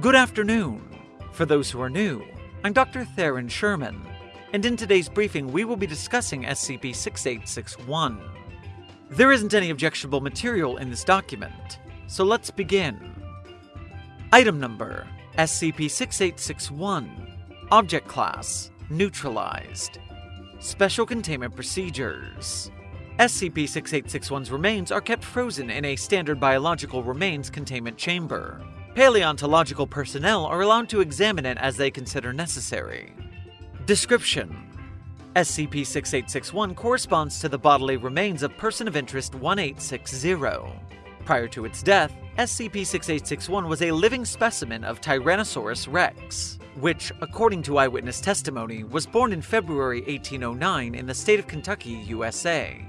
Good afternoon. For those who are new, I'm Dr. Theron Sherman, and in today's briefing we will be discussing SCP 6861. There isn't any objectionable material in this document, so let's begin. Item number SCP 6861 Object Class Neutralized Special Containment Procedures SCP 6861's remains are kept frozen in a standard biological remains containment chamber. Paleontological personnel are allowed to examine it as they consider necessary. Description SCP 6861 corresponds to the bodily remains of Person of Interest 1860. Prior to its death, SCP 6861 was a living specimen of Tyrannosaurus rex, which, according to eyewitness testimony, was born in February 1809 in the state of Kentucky, USA.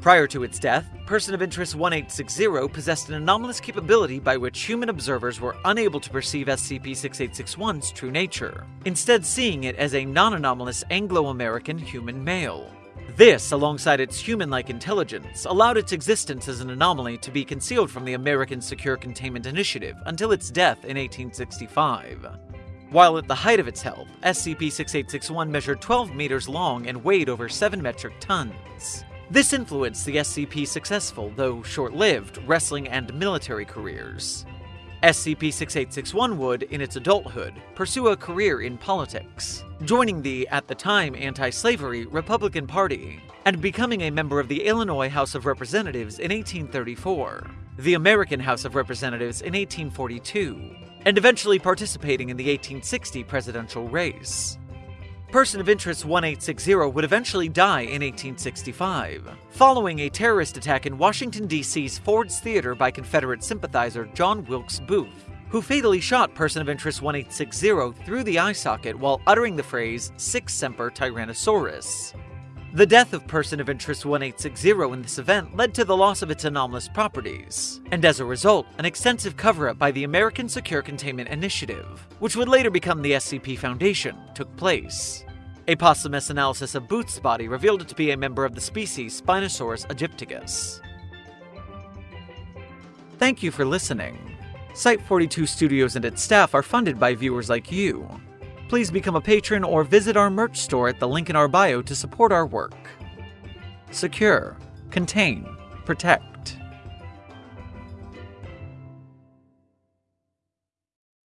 Prior to its death, Person of Interest 1860 possessed an anomalous capability by which human observers were unable to perceive SCP-6861's true nature, instead seeing it as a non-anomalous Anglo-American human male. This, alongside its human-like intelligence, allowed its existence as an anomaly to be concealed from the American Secure Containment Initiative until its death in 1865. While at the height of its health, SCP-6861 measured 12 meters long and weighed over 7 metric tons. This influenced the SCP's successful, though short-lived, wrestling and military careers. SCP-6861 would, in its adulthood, pursue a career in politics, joining the, at the time, anti-slavery Republican Party, and becoming a member of the Illinois House of Representatives in 1834, the American House of Representatives in 1842, and eventually participating in the 1860 presidential race. Person of Interest 1860 would eventually die in 1865, following a terrorist attack in Washington, D.C.'s Ford's Theater by Confederate sympathizer John Wilkes Booth, who fatally shot Person of Interest 1860 through the eye socket while uttering the phrase Sic Semper Tyrannosaurus. The death of Person of Interest 1860 in this event led to the loss of its anomalous properties, and as a result, an extensive cover up by the American Secure Containment Initiative, which would later become the SCP Foundation, took place. A posthumous analysis of Booth's body revealed it to be a member of the species Spinosaurus aegyptiacus. Thank you for listening. Site 42 Studios and its staff are funded by viewers like you please become a patron or visit our merch store at the link in our bio to support our work. Secure, contain, protect.